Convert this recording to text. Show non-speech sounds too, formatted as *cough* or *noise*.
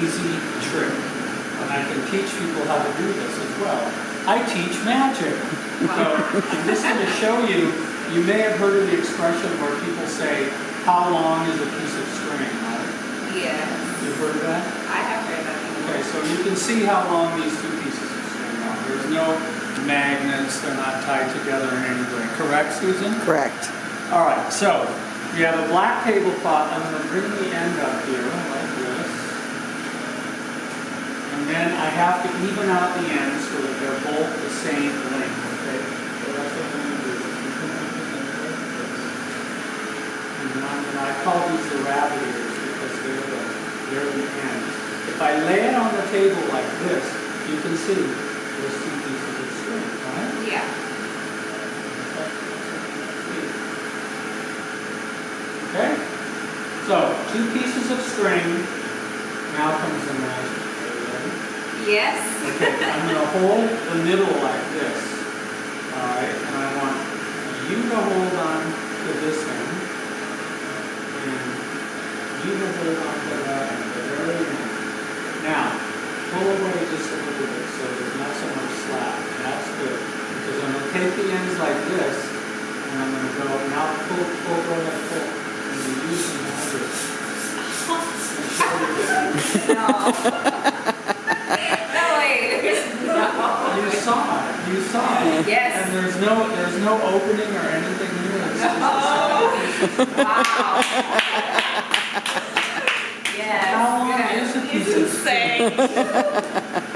easy trick, and I can teach people how to do this as well. I teach magic. So I'm just going to show you, you may have heard of the expression where people say, how long is a piece of string, right? Yes, You've heard of that? I have heard that. Okay, so you can see how long these two pieces of string are. There's no magnets, they're not tied together in any way. Correct, Susan? Correct. All right, so you have a black tablecloth. I'm going to bring the end up here like this. And then I have to even out the ends so that they're both the same length, okay? So that's what I'm going to do. And then I'm gonna- I call these the rabbit ears because they're the, they're the ends. If I lay it on the table like this, you can see those two pieces of string, right? Yeah. Okay? So, two pieces of string. Now comes the magic. Are you ready? Yes. Okay, I'm gonna hold the middle like this. Alright, and I want you to hold on to this end. And you to hold on to that end, the very end. Now, pull away just a little bit so there's not so much slack. That's good. Because I'm gonna take the ends like this, and I'm gonna go, now pull, pull, ahead, pull. And you use the magic. *laughs* *laughs* No. No, you saw it. Yes. And there's no, there's no opening or anything just a oh. *laughs* Wow. Yes. How long is a piece of.